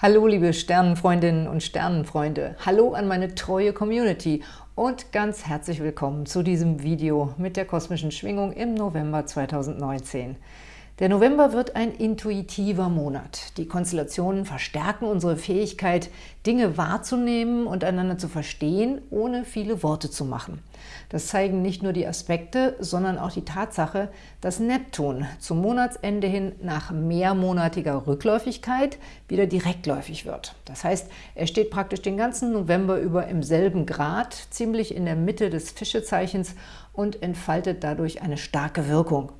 Hallo liebe Sternenfreundinnen und Sternenfreunde, hallo an meine treue Community und ganz herzlich willkommen zu diesem Video mit der kosmischen Schwingung im November 2019. Der November wird ein intuitiver Monat. Die Konstellationen verstärken unsere Fähigkeit, Dinge wahrzunehmen und einander zu verstehen, ohne viele Worte zu machen. Das zeigen nicht nur die Aspekte, sondern auch die Tatsache, dass Neptun zum Monatsende hin nach mehrmonatiger Rückläufigkeit wieder direktläufig wird. Das heißt, er steht praktisch den ganzen November über im selben Grad, ziemlich in der Mitte des Fischezeichens und entfaltet dadurch eine starke Wirkung.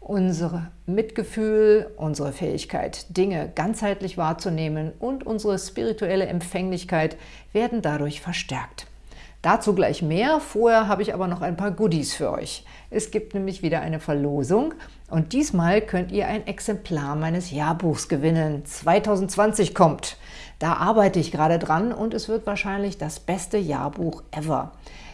Unser Mitgefühl, unsere Fähigkeit, Dinge ganzheitlich wahrzunehmen und unsere spirituelle Empfänglichkeit werden dadurch verstärkt. Dazu gleich mehr, vorher habe ich aber noch ein paar Goodies für euch. Es gibt nämlich wieder eine Verlosung und diesmal könnt ihr ein Exemplar meines Jahrbuchs gewinnen. 2020 kommt. Da arbeite ich gerade dran und es wird wahrscheinlich das beste Jahrbuch ever.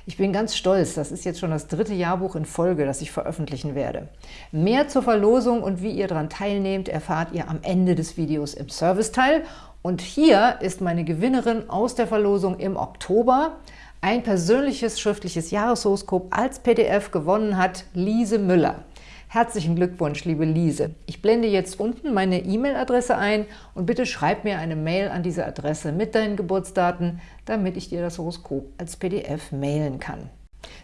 Ich bin ganz stolz, das ist jetzt schon das dritte Jahrbuch in Folge, das ich veröffentlichen werde. Mehr zur Verlosung und wie ihr daran teilnehmt, erfahrt ihr am Ende des Videos im Serviceteil. Und hier ist meine Gewinnerin aus der Verlosung im Oktober. Ein persönliches schriftliches Jahreshoroskop als PDF gewonnen hat Lise Müller. Herzlichen Glückwunsch, liebe Lise. Ich blende jetzt unten meine E-Mail-Adresse ein und bitte schreib mir eine Mail an diese Adresse mit deinen Geburtsdaten, damit ich dir das Horoskop als PDF mailen kann.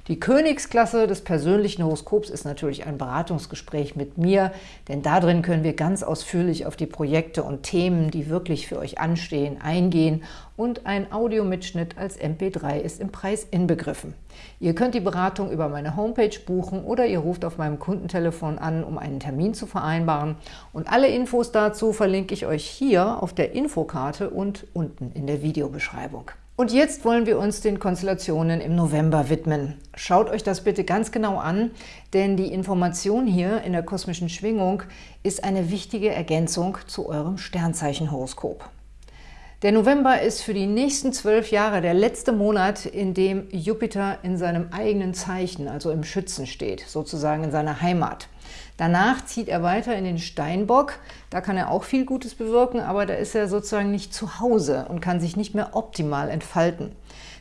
Die Königsklasse des persönlichen Horoskops ist natürlich ein Beratungsgespräch mit mir, denn darin können wir ganz ausführlich auf die Projekte und Themen, die wirklich für euch anstehen, eingehen und ein Audiomitschnitt als MP3 ist im Preis inbegriffen. Ihr könnt die Beratung über meine Homepage buchen oder ihr ruft auf meinem Kundentelefon an, um einen Termin zu vereinbaren. Und alle Infos dazu verlinke ich euch hier auf der Infokarte und unten in der Videobeschreibung. Und jetzt wollen wir uns den Konstellationen im November widmen. Schaut euch das bitte ganz genau an, denn die Information hier in der kosmischen Schwingung ist eine wichtige Ergänzung zu eurem Sternzeichenhoroskop. Der November ist für die nächsten zwölf Jahre der letzte Monat, in dem Jupiter in seinem eigenen Zeichen, also im Schützen steht, sozusagen in seiner Heimat. Danach zieht er weiter in den Steinbock. Da kann er auch viel Gutes bewirken, aber da ist er sozusagen nicht zu Hause und kann sich nicht mehr optimal entfalten.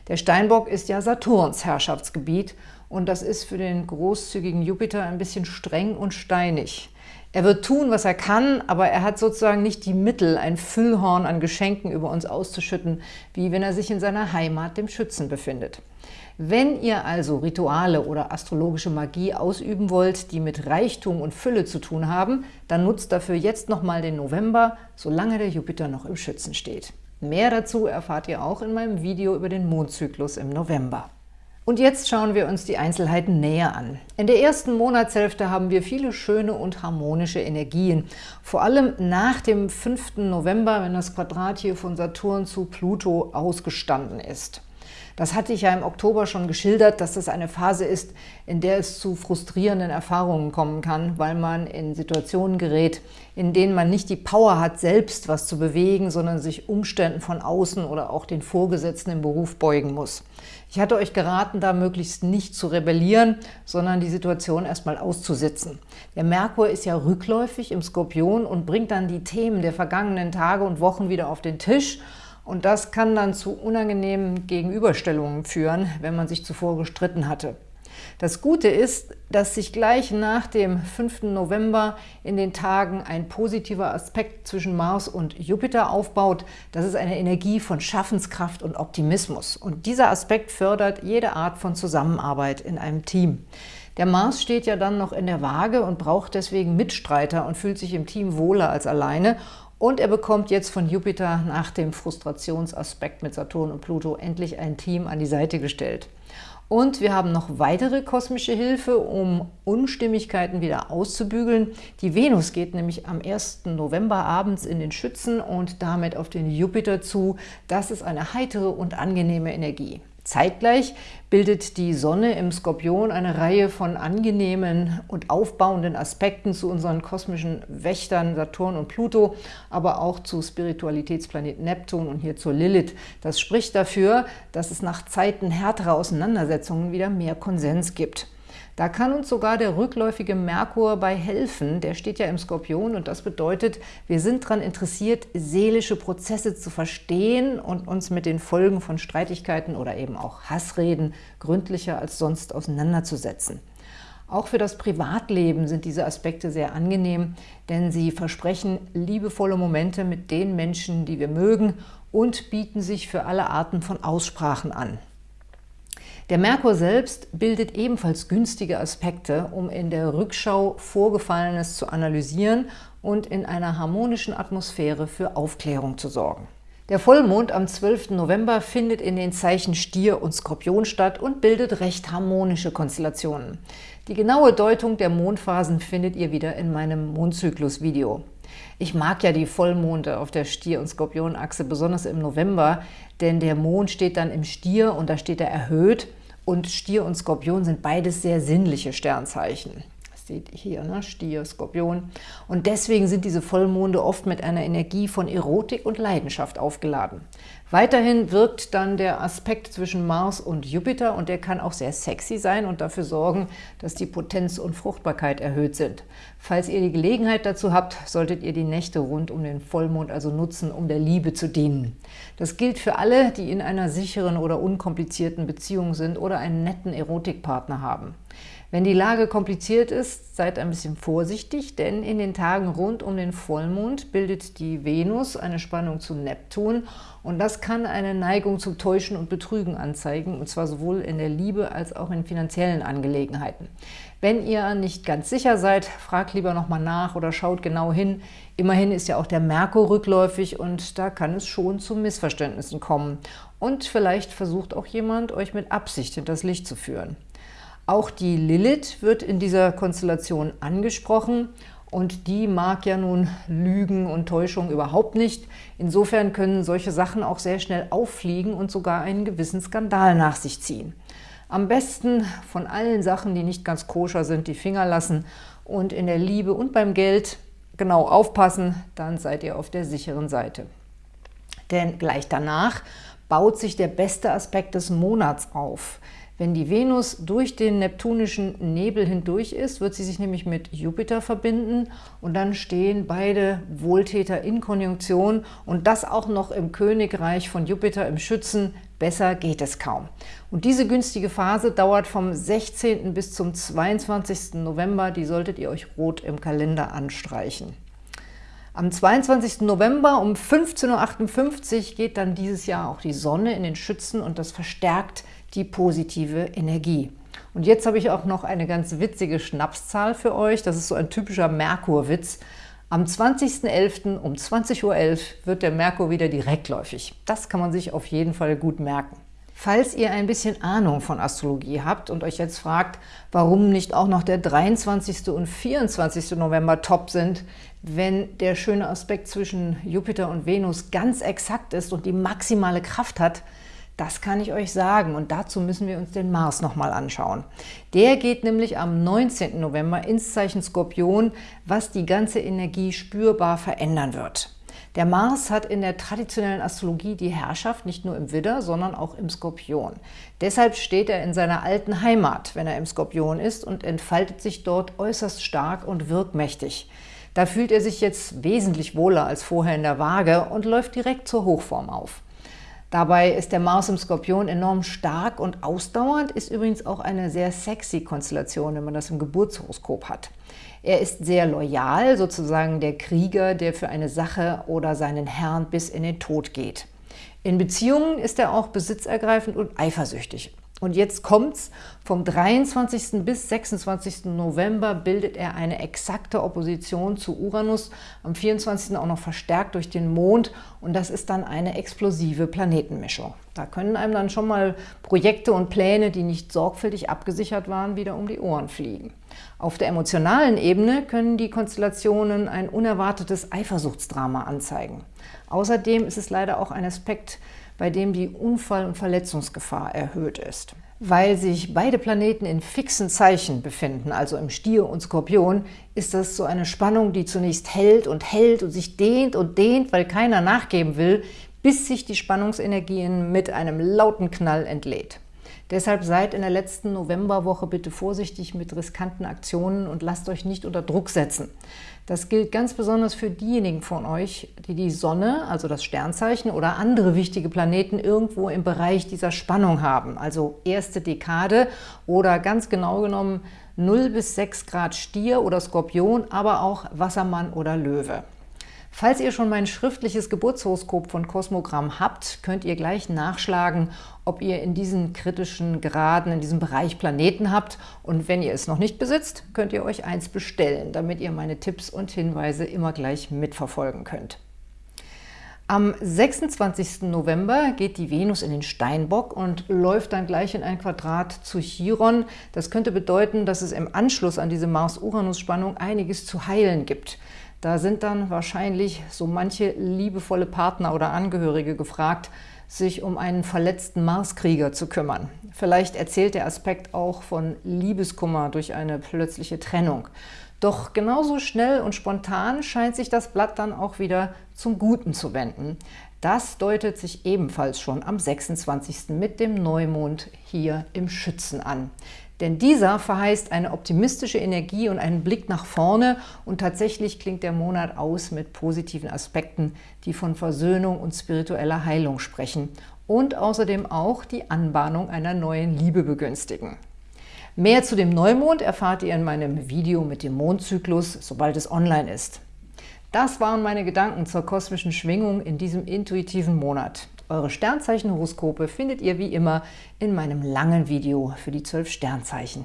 Der Steinbock ist ja Saturns Herrschaftsgebiet und das ist für den großzügigen Jupiter ein bisschen streng und steinig. Er wird tun, was er kann, aber er hat sozusagen nicht die Mittel, ein Füllhorn an Geschenken über uns auszuschütten, wie wenn er sich in seiner Heimat, dem Schützen, befindet. Wenn ihr also Rituale oder astrologische Magie ausüben wollt, die mit Reichtum und Fülle zu tun haben, dann nutzt dafür jetzt nochmal den November, solange der Jupiter noch im Schützen steht. Mehr dazu erfahrt ihr auch in meinem Video über den Mondzyklus im November. Und jetzt schauen wir uns die Einzelheiten näher an. In der ersten Monatshälfte haben wir viele schöne und harmonische Energien. Vor allem nach dem 5. November, wenn das Quadrat hier von Saturn zu Pluto ausgestanden ist. Das hatte ich ja im Oktober schon geschildert, dass das eine Phase ist, in der es zu frustrierenden Erfahrungen kommen kann, weil man in Situationen gerät, in denen man nicht die Power hat, selbst was zu bewegen, sondern sich Umständen von außen oder auch den Vorgesetzten im Beruf beugen muss. Ich hatte euch geraten, da möglichst nicht zu rebellieren, sondern die Situation erstmal auszusitzen. Der Merkur ist ja rückläufig im Skorpion und bringt dann die Themen der vergangenen Tage und Wochen wieder auf den Tisch – und das kann dann zu unangenehmen Gegenüberstellungen führen, wenn man sich zuvor gestritten hatte. Das Gute ist, dass sich gleich nach dem 5. November in den Tagen ein positiver Aspekt zwischen Mars und Jupiter aufbaut. Das ist eine Energie von Schaffenskraft und Optimismus. Und dieser Aspekt fördert jede Art von Zusammenarbeit in einem Team. Der Mars steht ja dann noch in der Waage und braucht deswegen Mitstreiter und fühlt sich im Team wohler als alleine. Und er bekommt jetzt von Jupiter nach dem Frustrationsaspekt mit Saturn und Pluto endlich ein Team an die Seite gestellt. Und wir haben noch weitere kosmische Hilfe, um Unstimmigkeiten wieder auszubügeln. Die Venus geht nämlich am 1. November abends in den Schützen und damit auf den Jupiter zu. Das ist eine heitere und angenehme Energie. Zeitgleich bildet die Sonne im Skorpion eine Reihe von angenehmen und aufbauenden Aspekten zu unseren kosmischen Wächtern Saturn und Pluto, aber auch zu Spiritualitätsplanet Neptun und hier zur Lilith. Das spricht dafür, dass es nach Zeiten härterer Auseinandersetzungen wieder mehr Konsens gibt. Da kann uns sogar der rückläufige Merkur bei helfen. Der steht ja im Skorpion und das bedeutet, wir sind daran interessiert, seelische Prozesse zu verstehen und uns mit den Folgen von Streitigkeiten oder eben auch Hassreden gründlicher als sonst auseinanderzusetzen. Auch für das Privatleben sind diese Aspekte sehr angenehm, denn sie versprechen liebevolle Momente mit den Menschen, die wir mögen und bieten sich für alle Arten von Aussprachen an. Der Merkur selbst bildet ebenfalls günstige Aspekte, um in der Rückschau Vorgefallenes zu analysieren und in einer harmonischen Atmosphäre für Aufklärung zu sorgen. Der Vollmond am 12. November findet in den Zeichen Stier und Skorpion statt und bildet recht harmonische Konstellationen. Die genaue Deutung der Mondphasen findet ihr wieder in meinem Mondzyklus-Video. Ich mag ja die Vollmonde auf der Stier- und Skorpionachse, besonders im November, denn der Mond steht dann im Stier und da steht er erhöht und Stier und Skorpion sind beides sehr sinnliche Sternzeichen seht hier, ne? Stier, Skorpion. Und deswegen sind diese Vollmonde oft mit einer Energie von Erotik und Leidenschaft aufgeladen. Weiterhin wirkt dann der Aspekt zwischen Mars und Jupiter und der kann auch sehr sexy sein und dafür sorgen, dass die Potenz und Fruchtbarkeit erhöht sind. Falls ihr die Gelegenheit dazu habt, solltet ihr die Nächte rund um den Vollmond also nutzen, um der Liebe zu dienen. Das gilt für alle, die in einer sicheren oder unkomplizierten Beziehung sind oder einen netten Erotikpartner haben. Wenn die Lage kompliziert ist, seid ein bisschen vorsichtig, denn in den Tagen rund um den Vollmond bildet die Venus eine Spannung zu Neptun und das kann eine Neigung zum Täuschen und Betrügen anzeigen, und zwar sowohl in der Liebe als auch in finanziellen Angelegenheiten. Wenn ihr nicht ganz sicher seid, fragt lieber nochmal nach oder schaut genau hin. Immerhin ist ja auch der Merkur rückläufig und da kann es schon zu Missverständnissen kommen. Und vielleicht versucht auch jemand, euch mit Absicht hinters Licht zu führen. Auch die Lilith wird in dieser Konstellation angesprochen und die mag ja nun Lügen und Täuschung überhaupt nicht. Insofern können solche Sachen auch sehr schnell auffliegen und sogar einen gewissen Skandal nach sich ziehen. Am besten von allen Sachen, die nicht ganz koscher sind, die Finger lassen und in der Liebe und beim Geld genau aufpassen, dann seid ihr auf der sicheren Seite. Denn gleich danach baut sich der beste Aspekt des Monats auf – wenn die Venus durch den neptunischen Nebel hindurch ist, wird sie sich nämlich mit Jupiter verbinden und dann stehen beide Wohltäter in Konjunktion und das auch noch im Königreich von Jupiter im Schützen. Besser geht es kaum. Und diese günstige Phase dauert vom 16. bis zum 22. November. Die solltet ihr euch rot im Kalender anstreichen. Am 22. November um 15.58 Uhr geht dann dieses Jahr auch die Sonne in den Schützen und das verstärkt die positive Energie. Und jetzt habe ich auch noch eine ganz witzige Schnapszahl für euch. Das ist so ein typischer Merkurwitz. Am 20.11. um 20.11 Uhr wird der Merkur wieder direktläufig. Das kann man sich auf jeden Fall gut merken. Falls ihr ein bisschen Ahnung von Astrologie habt und euch jetzt fragt, warum nicht auch noch der 23. und 24. November top sind, wenn der schöne Aspekt zwischen Jupiter und Venus ganz exakt ist und die maximale Kraft hat, das kann ich euch sagen und dazu müssen wir uns den Mars nochmal anschauen. Der geht nämlich am 19. November ins Zeichen Skorpion, was die ganze Energie spürbar verändern wird. Der Mars hat in der traditionellen Astrologie die Herrschaft nicht nur im Widder, sondern auch im Skorpion. Deshalb steht er in seiner alten Heimat, wenn er im Skorpion ist und entfaltet sich dort äußerst stark und wirkmächtig. Da fühlt er sich jetzt wesentlich wohler als vorher in der Waage und läuft direkt zur Hochform auf. Dabei ist der Mars im Skorpion enorm stark und ausdauernd, ist übrigens auch eine sehr sexy Konstellation, wenn man das im Geburtshoroskop hat. Er ist sehr loyal, sozusagen der Krieger, der für eine Sache oder seinen Herrn bis in den Tod geht. In Beziehungen ist er auch besitzergreifend und eifersüchtig. Und jetzt kommt's, vom 23. bis 26. November bildet er eine exakte Opposition zu Uranus, am 24. auch noch verstärkt durch den Mond und das ist dann eine explosive Planetenmischung. Da können einem dann schon mal Projekte und Pläne, die nicht sorgfältig abgesichert waren, wieder um die Ohren fliegen. Auf der emotionalen Ebene können die Konstellationen ein unerwartetes Eifersuchtsdrama anzeigen. Außerdem ist es leider auch ein Aspekt, bei dem die Unfall- und Verletzungsgefahr erhöht ist. Weil sich beide Planeten in fixen Zeichen befinden, also im Stier und Skorpion, ist das so eine Spannung, die zunächst hält und hält und sich dehnt und dehnt, weil keiner nachgeben will, bis sich die Spannungsenergien mit einem lauten Knall entlädt. Deshalb seid in der letzten Novemberwoche bitte vorsichtig mit riskanten Aktionen und lasst euch nicht unter Druck setzen. Das gilt ganz besonders für diejenigen von euch, die die Sonne, also das Sternzeichen oder andere wichtige Planeten irgendwo im Bereich dieser Spannung haben, also erste Dekade oder ganz genau genommen 0 bis 6 Grad Stier oder Skorpion, aber auch Wassermann oder Löwe. Falls ihr schon mein schriftliches Geburtshoroskop von Kosmogramm habt, könnt ihr gleich nachschlagen, ob ihr in diesen kritischen Graden, in diesem Bereich Planeten habt. Und wenn ihr es noch nicht besitzt, könnt ihr euch eins bestellen, damit ihr meine Tipps und Hinweise immer gleich mitverfolgen könnt. Am 26. November geht die Venus in den Steinbock und läuft dann gleich in ein Quadrat zu Chiron. Das könnte bedeuten, dass es im Anschluss an diese Mars-Uranus-Spannung einiges zu heilen gibt. Da sind dann wahrscheinlich so manche liebevolle Partner oder Angehörige gefragt, sich um einen verletzten Marskrieger zu kümmern. Vielleicht erzählt der Aspekt auch von Liebeskummer durch eine plötzliche Trennung. Doch genauso schnell und spontan scheint sich das Blatt dann auch wieder zum Guten zu wenden. Das deutet sich ebenfalls schon am 26. mit dem Neumond hier im Schützen an. Denn dieser verheißt eine optimistische Energie und einen Blick nach vorne und tatsächlich klingt der Monat aus mit positiven Aspekten, die von Versöhnung und spiritueller Heilung sprechen und außerdem auch die Anbahnung einer neuen Liebe begünstigen. Mehr zu dem Neumond erfahrt ihr in meinem Video mit dem Mondzyklus, sobald es online ist. Das waren meine Gedanken zur kosmischen Schwingung in diesem intuitiven Monat. Eure Sternzeichenhoroskope findet ihr wie immer in meinem langen Video für die zwölf Sternzeichen.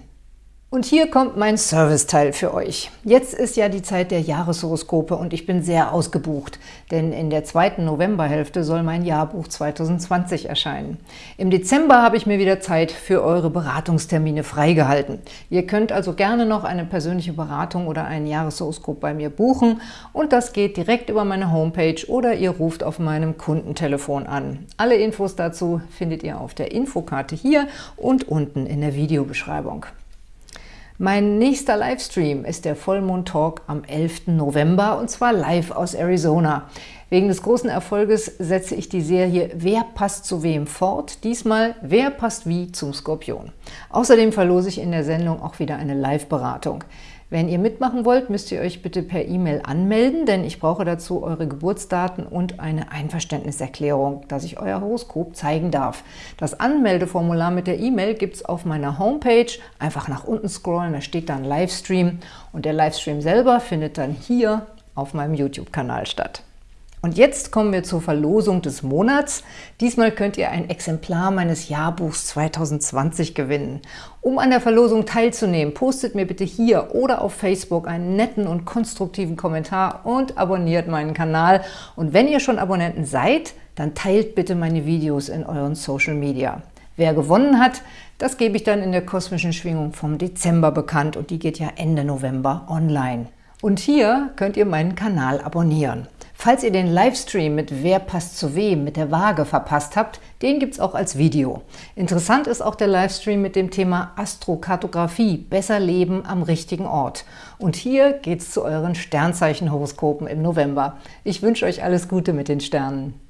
Und hier kommt mein Serviceteil für euch. Jetzt ist ja die Zeit der Jahreshoroskope und ich bin sehr ausgebucht, denn in der zweiten Novemberhälfte soll mein Jahrbuch 2020 erscheinen. Im Dezember habe ich mir wieder Zeit für eure Beratungstermine freigehalten. Ihr könnt also gerne noch eine persönliche Beratung oder ein Jahreshoroskop bei mir buchen und das geht direkt über meine Homepage oder ihr ruft auf meinem Kundentelefon an. Alle Infos dazu findet ihr auf der Infokarte hier und unten in der Videobeschreibung. Mein nächster Livestream ist der Vollmond-Talk am 11. November und zwar live aus Arizona. Wegen des großen Erfolges setze ich die Serie Wer passt zu wem fort? Diesmal Wer passt wie zum Skorpion. Außerdem verlose ich in der Sendung auch wieder eine Live-Beratung. Wenn ihr mitmachen wollt, müsst ihr euch bitte per E-Mail anmelden, denn ich brauche dazu eure Geburtsdaten und eine Einverständniserklärung, dass ich euer Horoskop zeigen darf. Das Anmeldeformular mit der E-Mail gibt es auf meiner Homepage. Einfach nach unten scrollen, da steht dann Livestream und der Livestream selber findet dann hier auf meinem YouTube-Kanal statt. Und jetzt kommen wir zur Verlosung des Monats. Diesmal könnt ihr ein Exemplar meines Jahrbuchs 2020 gewinnen. Um an der Verlosung teilzunehmen, postet mir bitte hier oder auf Facebook einen netten und konstruktiven Kommentar und abonniert meinen Kanal. Und wenn ihr schon Abonnenten seid, dann teilt bitte meine Videos in euren Social Media. Wer gewonnen hat, das gebe ich dann in der kosmischen Schwingung vom Dezember bekannt und die geht ja Ende November online. Und hier könnt ihr meinen Kanal abonnieren. Falls ihr den Livestream mit Wer passt zu wem mit der Waage verpasst habt, den gibt es auch als Video. Interessant ist auch der Livestream mit dem Thema Astrokartografie, besser leben am richtigen Ort. Und hier geht es zu euren Sternzeichenhoroskopen im November. Ich wünsche euch alles Gute mit den Sternen.